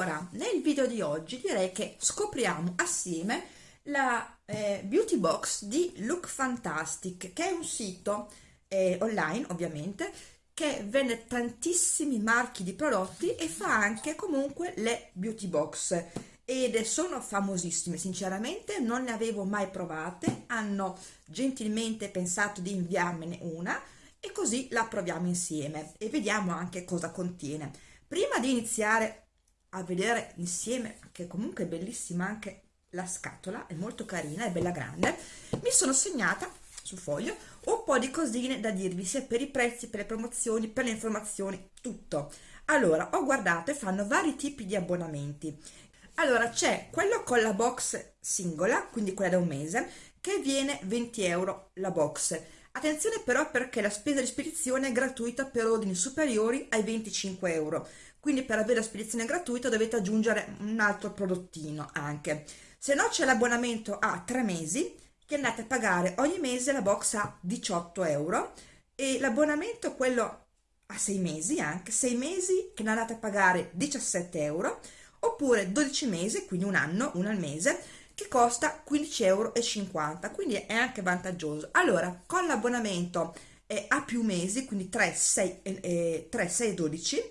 Allora, nel video di oggi direi che scopriamo assieme la eh, beauty box di Look Fantastic, che è un sito eh, online ovviamente, che vende tantissimi marchi di prodotti e fa anche comunque le beauty box. Ed sono famosissime, sinceramente non ne avevo mai provate, hanno gentilmente pensato di inviarmene una e così la proviamo insieme e vediamo anche cosa contiene. Prima di iniziare a vedere insieme che comunque è bellissima anche la scatola è molto carina è bella grande. Mi sono segnata sul foglio un po' di cosine da dirvi sia per i prezzi per le promozioni per le informazioni tutto. Allora ho guardato e fanno vari tipi di abbonamenti. Allora c'è quello con la box singola quindi quella da un mese che viene 20 euro la box. Attenzione però perché la spesa di spedizione è gratuita per ordini superiori ai 25 euro, quindi per avere la spedizione gratuita dovete aggiungere un altro prodottino anche. Se no c'è l'abbonamento a 3 mesi che andate a pagare ogni mese la box a 18 euro. E l'abbonamento quello a 6 mesi anche, 6 mesi che andate a pagare 17 euro oppure 12 mesi, quindi un anno, uno al mese, che costa 15,50 euro quindi è anche vantaggioso. Allora con l'abbonamento a più mesi quindi 3 6 eh, 3 6 12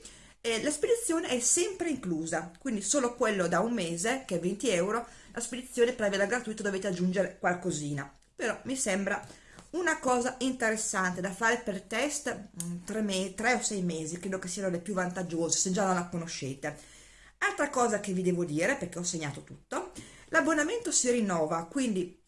eh, la spedizione è sempre inclusa quindi solo quello da un mese che è 20 euro la spedizione per averla gratuita dovete aggiungere qualcosina. Però mi sembra una cosa interessante da fare per test 3, mm, 3 o 6 mesi credo che siano le più vantaggiose se già non la conoscete. Altra cosa che vi devo dire perché ho segnato tutto L'abbonamento si rinnova, quindi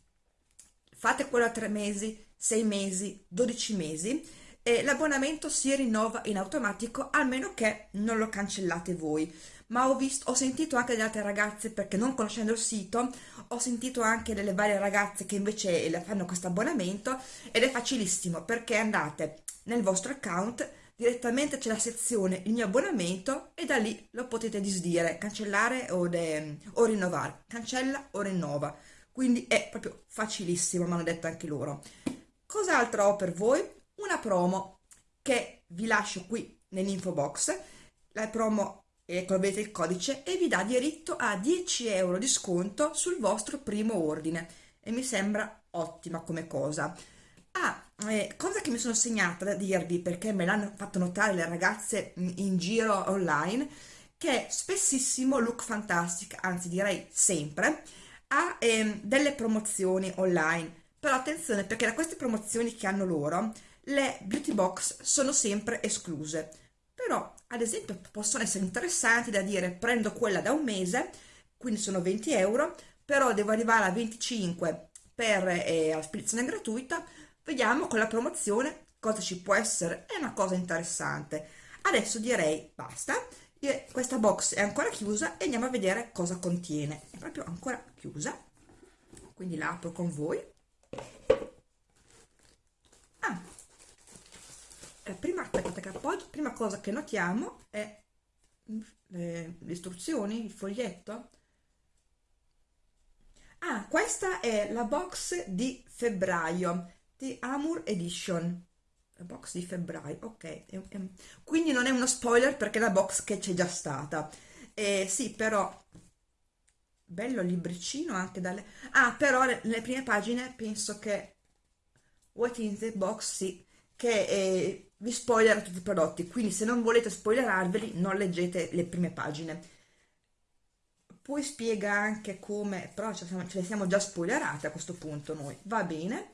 fate quello a 3 mesi, 6 mesi, 12 mesi e l'abbonamento si rinnova in automatico a meno che non lo cancellate voi ma ho, visto, ho sentito anche delle altre ragazze perché non conoscendo il sito ho sentito anche delle varie ragazze che invece fanno questo abbonamento ed è facilissimo perché andate nel vostro account direttamente c'è la sezione il mio abbonamento e da lì lo potete disdire, cancellare o, de, o rinnovare, cancella o rinnova, quindi è proprio facilissimo, mi hanno detto anche loro. Cos'altro ho per voi? Promo che vi lascio qui nell'info box, la promo ecco avete il codice e vi dà diritto a 10 euro di sconto sul vostro primo ordine e mi sembra ottima come cosa. Ah, eh, cosa che mi sono segnata da dirvi perché me l'hanno fatto notare le ragazze in giro online che spessissimo Look Fantastic, anzi direi sempre, ha ehm, delle promozioni online. Però attenzione perché da queste promozioni che hanno loro, le beauty box sono sempre escluse. Però, ad esempio, possono essere interessanti da dire prendo quella da un mese, quindi sono 20 euro, però devo arrivare a 25 per eh, la spedizione gratuita, Vediamo con la promozione cosa ci può essere, è una cosa interessante. Adesso direi basta, questa box è ancora chiusa e andiamo a vedere cosa contiene. È proprio ancora chiusa, quindi la apro con voi. Ah, la prima, aspettate che appoggio, prima cosa che notiamo è le, le istruzioni, il foglietto. Ah, questa è la box di febbraio The Amour Edition. La box di febbraio ok. Quindi non è uno spoiler perché è la box che c'è già stata. Eh, sì però bello libricino anche dalle ah però nelle prime pagine penso che what in the box sì che eh, vi spoilerà tutti i prodotti quindi se non volete spoilerarveli non leggete le prime pagine poi spiega anche come però ce le siamo già spoilerate a questo punto noi va bene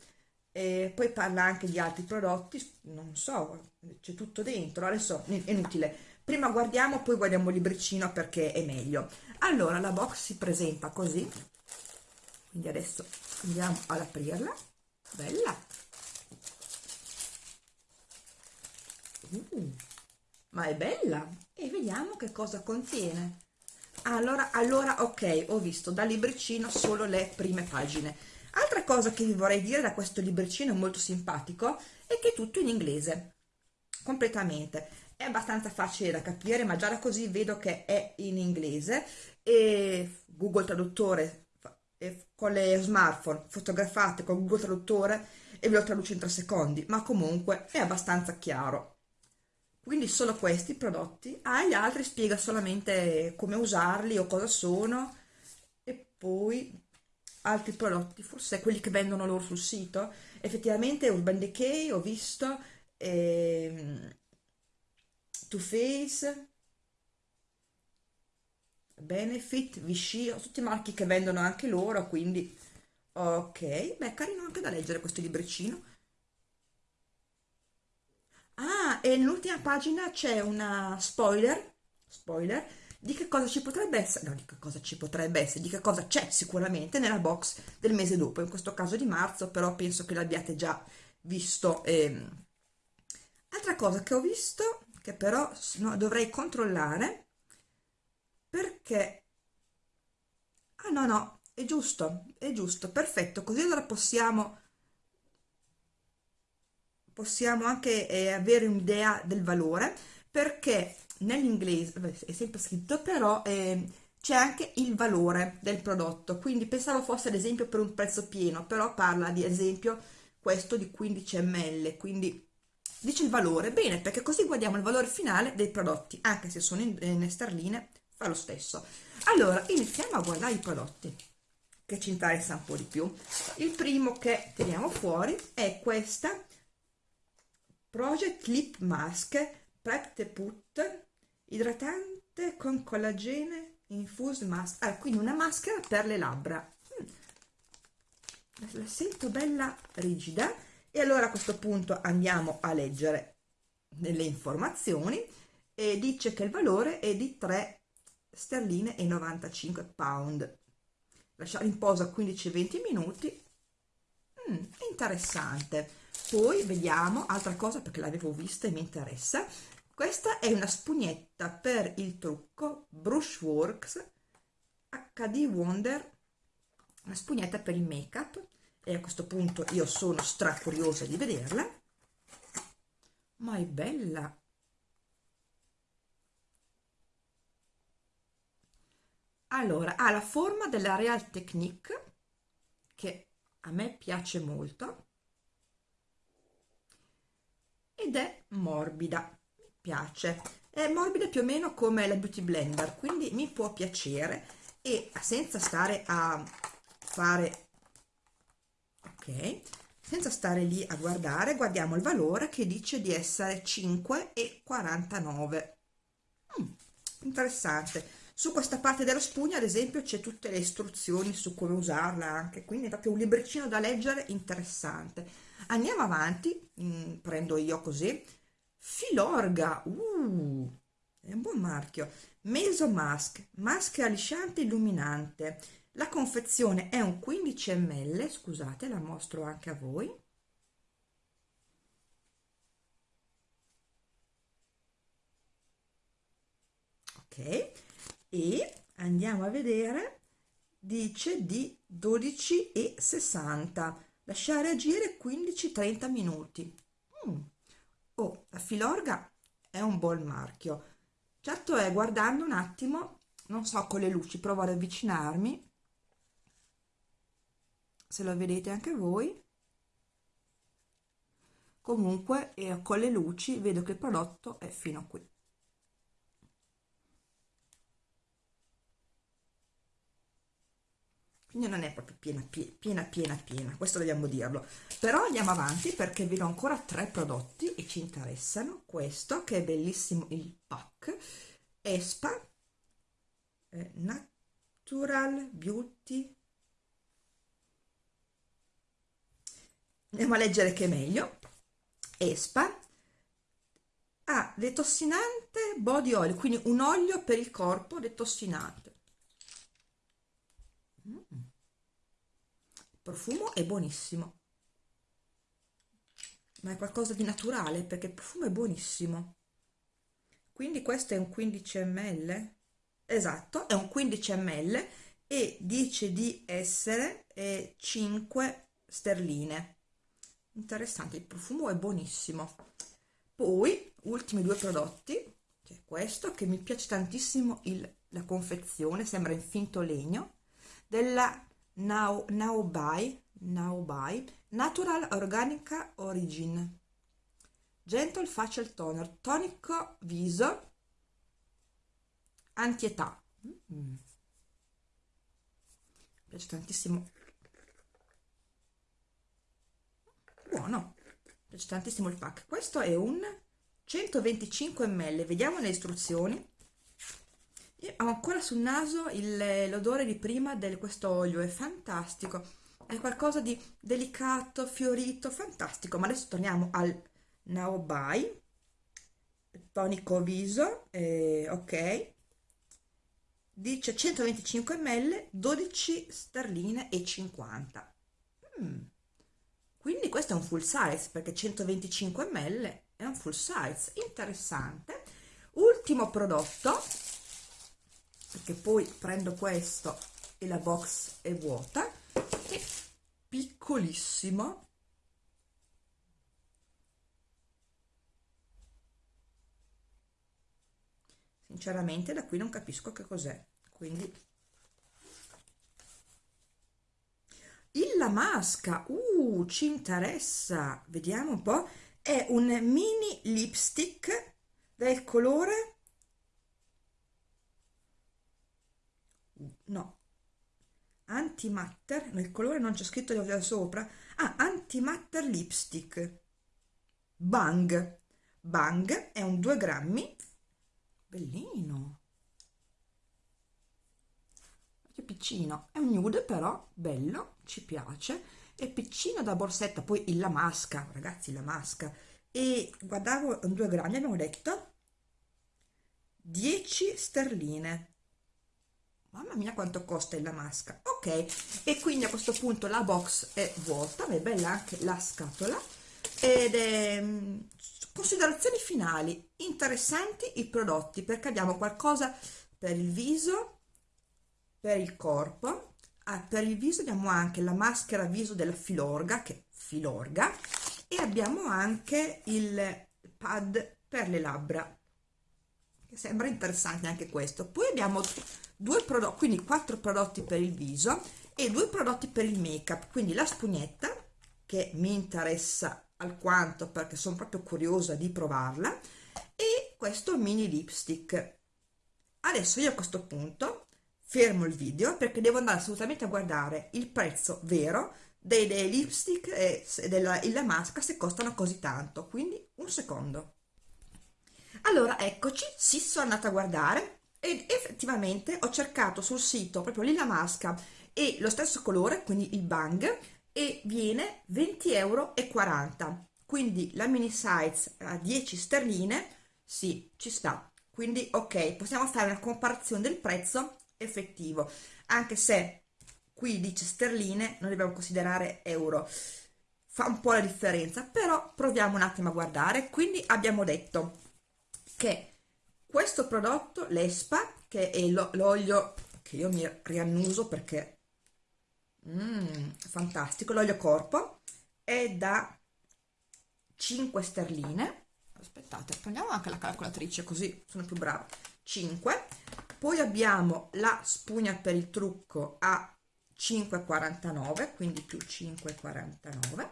e poi parla anche di altri prodotti, non so, c'è tutto dentro, adesso è inutile. Prima guardiamo, poi guardiamo il libricino perché è meglio. Allora, la box si presenta così, quindi adesso andiamo ad aprirla, bella. Uh, ma è bella! E vediamo che cosa contiene. Allora, allora, ok, ho visto dal libricino solo le prime pagine Altra cosa che vi vorrei dire da questo libricino molto simpatico è che è tutto in inglese, completamente. È abbastanza facile da capire, ma già da così vedo che è in inglese e Google Traduttore con le smartphone fotografate con Google Traduttore e ve lo traduce in tre secondi, ma comunque è abbastanza chiaro. Quindi solo questi prodotti. Ah gli altri spiega solamente come usarli o cosa sono. E poi altri prodotti forse quelli che vendono loro sul sito. Effettivamente Urban Decay ho visto ehm, Too Faced Benefit, Vichy, tutti marchi che vendono anche loro, quindi ok, beh carino anche da leggere questo libricino. Ah, e nell'ultima pagina c'è una spoiler, spoiler, di che cosa ci potrebbe essere, no, di che cosa ci potrebbe essere, di che cosa c'è sicuramente nella box del mese dopo, in questo caso di marzo, però penso che l'abbiate già visto. Ehm. Altra cosa che ho visto, che però no, dovrei controllare, perché ah no no è giusto è giusto perfetto così allora possiamo possiamo anche eh, avere un'idea del valore perché nell'inglese è sempre scritto però eh, c'è anche il valore del prodotto. Quindi pensavo fosse ad esempio per un prezzo pieno però parla di esempio questo di 15 ml quindi dice il valore. Bene perché così guardiamo il valore finale dei prodotti anche se sono in, in sterline fa lo stesso. Allora iniziamo a guardare i prodotti che ci interessa un po' di più. Il primo che teniamo fuori è questa Project Lip Mask Prep Put idratante con collagene infused mask. Ah, quindi una maschera per le labbra. Mm. la sento bella rigida. E allora a questo punto andiamo a leggere le informazioni. E dice che il valore è di 3 sterline e 95 pound. Lasciare in posa 15-20 minuti. Mm, interessante poi vediamo altra cosa perché l'avevo vista e mi interessa. Questa è una spugnetta per il trucco Brushworks HD Wonder. Una spugnetta per il make up e a questo punto io sono stra curiosa di vederla. Ma è bella. Allora ha la forma della Real Technique che a me piace molto ed è morbida mi piace. È morbida più o meno come la Beauty Blender quindi mi può piacere. E senza stare a fare ok senza stare lì a guardare guardiamo il valore che dice di essere 5,49 mm, interessante. Su questa parte della spugna ad esempio c'è tutte le istruzioni su come usarla anche quindi è proprio un libricino da leggere interessante andiamo avanti mm, prendo io così. Filorga uh, è un buon marchio. Meso mask maschera lisciante illuminante. La confezione è un 15 ml scusate la mostro anche a voi. Ok e andiamo a vedere dice di 12,60 lasciare agire 15-30 minuti. Mm. oh la filorga è un buon marchio. Certo è guardando un attimo non so con le luci provo ad avvicinarmi. Se lo vedete anche voi. Comunque eh, con le luci vedo che il prodotto è fino a qui quindi non è proprio piena piena piena piena questo dobbiamo dirlo. Però andiamo avanti perché vedo ancora tre prodotti e ci interessano. Questo che è bellissimo il pack Espa eh, Natural Beauty. Andiamo a leggere che è meglio. Espa. Ah, detossinante body oil quindi un olio per il corpo detossinante. Mm profumo è buonissimo. Ma è qualcosa di naturale perché il profumo è buonissimo. Quindi questo è un 15 ml esatto è un 15 ml e dice di essere eh, 5 sterline. Interessante il profumo è buonissimo. Poi ultimi due prodotti c'è questo che mi piace tantissimo il, la confezione sembra in finto legno della Now, Now Buy, Now Buy Natural Organica Origin Gentle Facial Toner, tonico viso, antietà. Mm. Piace tantissimo. Buono, piace tantissimo il pack. Questo è un 125 ml, vediamo le istruzioni. Ho ancora sul naso l'odore di prima di questo olio, è fantastico. È qualcosa di delicato, fiorito, fantastico. Ma adesso torniamo al Buy, tonico viso, eh, ok. Dice 125 ml, 12 sterline e 50. Mm. Quindi questo è un full size perché 125 ml è un full size interessante ultimo prodotto perché poi prendo questo e la box è vuota. È piccolissimo. Sinceramente da qui non capisco che cos'è. Quindi il la masca uh ci interessa. Vediamo un po' è un mini lipstick del colore no. Antimatter nel colore non c'è scritto da sopra. Ah antimatter lipstick. Bang. Bang è un 2 grammi. Bellino. Che piccino. È un nude però bello ci piace. È piccino da borsetta poi la masca ragazzi la masca. E guardavo due grammi abbiamo detto 10 sterline mamma mia quanto costa la masca. Ok e quindi a questo punto la box è vuota è bella anche la scatola ed è mm, considerazioni finali interessanti i prodotti perché abbiamo qualcosa per il viso per il corpo ah, per il viso abbiamo anche la maschera viso della Filorga che Filorga e abbiamo anche il pad per le labbra che sembra interessante anche questo. Poi abbiamo due prodotti quindi quattro prodotti per il viso e due prodotti per il make up quindi la spugnetta che mi interessa alquanto perché sono proprio curiosa di provarla e questo mini lipstick. Adesso io a questo punto fermo il video perché devo andare assolutamente a guardare il prezzo vero dei, dei lipstick e della, della maschera se costano così tanto. Quindi un secondo. Allora eccoci. Sì sono andata a guardare ed effettivamente ho cercato sul sito proprio lì la maschera e lo stesso colore quindi il bang e viene 20,40 euro quindi la mini size a 10 sterline sì ci sta. Quindi ok possiamo fare una comparazione del prezzo effettivo. Anche se qui dice sterline non dobbiamo considerare euro. Fa un po' la differenza però proviamo un attimo a guardare. Quindi abbiamo detto che questo prodotto l'ESPA che è l'olio che io mi riannuso perché mm, fantastico l'olio corpo è da 5 sterline. Aspettate prendiamo anche la calcolatrice così sono più brava. 5 poi abbiamo la spugna per il trucco a 5,49 quindi più 5,49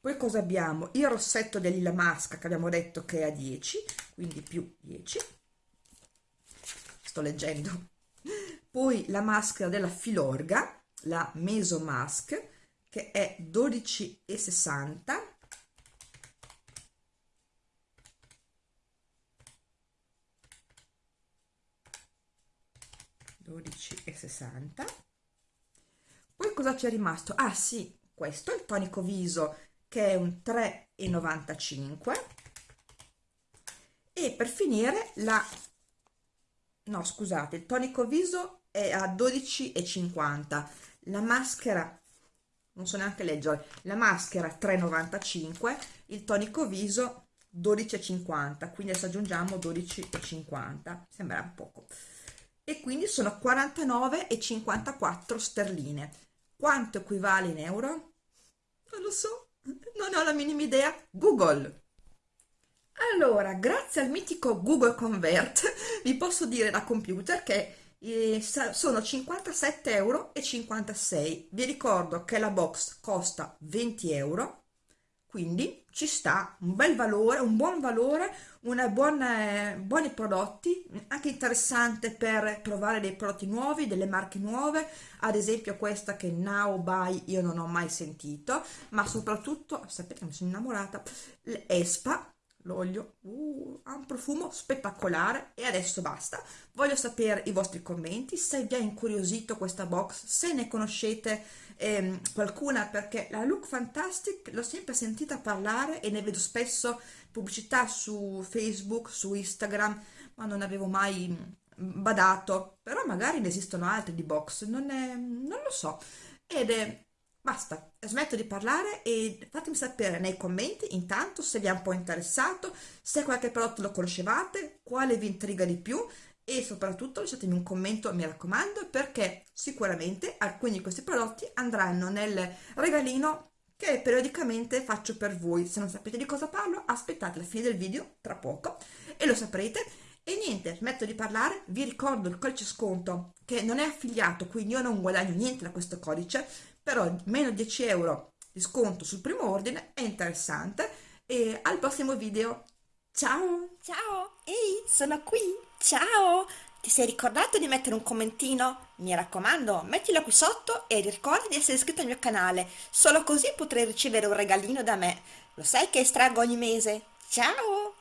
poi cosa abbiamo? Il rossetto della masca che abbiamo detto che è a 10 quindi più 10 sto leggendo. Poi la maschera della filorga la meso mask che è 12,60 12,60 poi cosa c'è rimasto? ah sì, questo è il tonico viso che è un 3,95 per finire la no scusate il tonico viso è a 12,50 la maschera non so neanche leggere la maschera 3,95 il tonico viso 12,50 quindi adesso aggiungiamo 12,50 sembra poco e quindi sono 49,54 sterline. Quanto equivale in euro? Non lo so, non ho la minima idea. Google. Allora, grazie al mitico Google Convert vi posso dire da computer che eh, sono 57,56 euro. Vi ricordo che la box costa 20 euro, quindi ci sta un bel valore, un buon valore, una buona, buoni prodotti, anche interessante per provare dei prodotti nuovi, delle marche nuove, ad esempio questa che Now Buy io non ho mai sentito, ma soprattutto, sapete che mi sono innamorata, l'Espa, l'olio uh, ha un profumo spettacolare e adesso basta. Voglio sapere i vostri commenti se vi ha incuriosito questa box se ne conoscete ehm, qualcuna perché la look fantastic l'ho sempre sentita parlare e ne vedo spesso pubblicità su facebook su instagram ma non avevo mai badato. Però magari ne esistono altre di box non, è, non lo so. Ed è Basta, smetto di parlare e fatemi sapere nei commenti intanto se vi è un po' interessato, se qualche prodotto lo conoscevate, quale vi intriga di più e soprattutto lasciatemi un commento, mi raccomando, perché sicuramente alcuni di questi prodotti andranno nel regalino che periodicamente faccio per voi. Se non sapete di cosa parlo, aspettate la fine del video tra poco e lo saprete. E niente, smetto di parlare, vi ricordo il codice sconto che non è affiliato, quindi io non guadagno niente da questo codice, però meno 10 euro di sconto sul primo ordine è interessante e al prossimo video ciao ciao ehi sono qui ciao ti sei ricordato di mettere un commentino? Mi raccomando, mettilo qui sotto e ricorda di essere iscritto al mio canale, solo così potrai ricevere un regalino da me. Lo sai che estraggo ogni mese? Ciao!